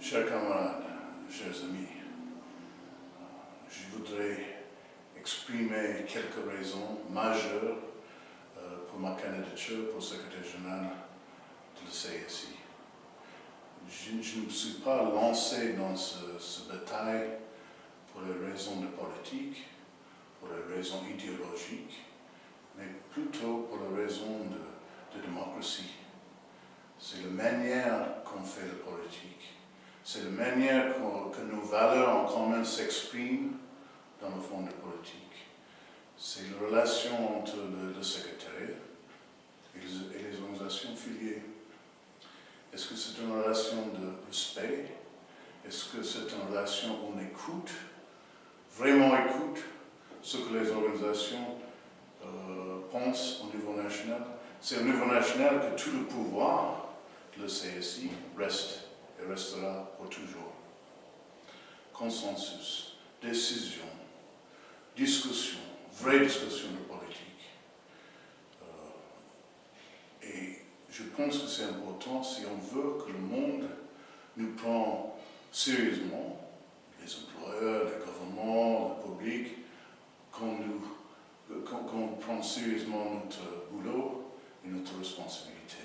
Chers camarades, chers amis, je voudrais exprimer quelques raisons majeures euh, pour ma candidature pour secrétaire général de la CSI. Je, ne me suis pas lancé dans ce, ce bataille pour les raisons de politique, pour les raisons idéologiques, mais plutôt pour les raisons de, de démocratie. C'est la manière qu'on fait la politique. C'est la manière que nos valeurs en commun s'expriment dans le fond de politique. C'est la relation entre le, secrétaire et les, organisations filiées. Est-ce que c'est une relation de respect? Est-ce que c'est une relation où on écoute, vraiment écoute, ce que les organisations euh, pensent au niveau national? C'est au niveau national que tout le pouvoir le CSI reste et restera pour toujours. Consensus, décision, discussion, vraie discussion de politique. Euh, et je pense que c'est important si on veut que le monde nous prend sérieusement, les employeurs, les gouvernements, le public, qu'on nous, prend sérieusement notre boulot et notre responsabilité.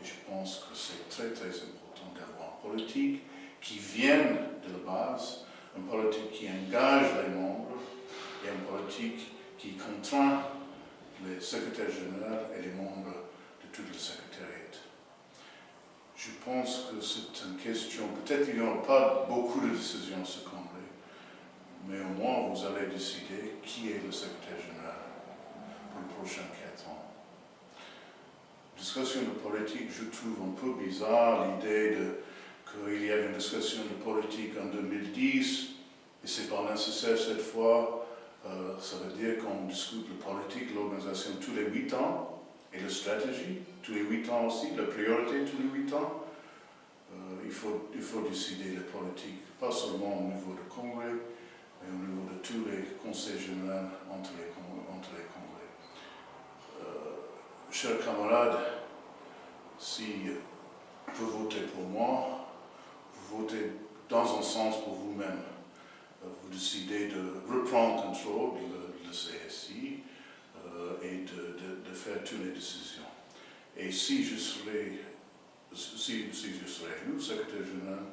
Et je pense que c'est très très important une politique qui vienne de la base, une politique qui engage les membres et une politique qui contraint les secrétaires généraux et les membres de tout le secrétariat. Je pense que c'est une question, peut-être qu'il n'y aura pas beaucoup de décisions ce congrès, mais au moins vous allez décider qui est le secrétaire général pour les prochains quatre ans discussion de politique, je trouve un peu bizarre l'idée qu'il y avait une discussion de politique en 2010 et c'est pas nécessaire cette fois. Euh, ça veut dire qu'on discute de politique, l'organisation tous les huit ans et la stratégie tous les huit ans aussi, la priorité tous les huit ans. Euh, il, faut, il faut décider les politiques, pas seulement au niveau du Congrès, mais au niveau de tous les conseils généraux entre les, entre chers camarades, si vous votez pour moi, vous votez dans un sens pour vous-même. Vous décidez de reprendre contrôle du CSI euh, et de, faire toutes les décisions. Et si je serais, si, je serais élu secrétaire général,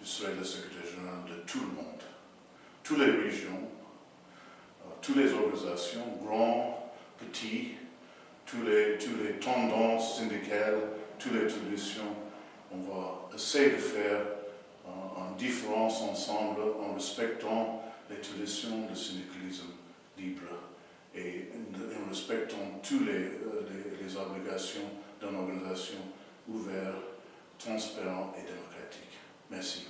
je serais le secrétaire général de tout le monde, toutes les régions, euh, toutes les organisations, grands, petits, tous les, tendances syndicales, toutes les traditions. On va essayer de faire en, différence ensemble en respectant les traditions du syndicalisme libre et en respectant toutes euh, les obligations d'une organisation ouverte, transparente et démocratique. Merci.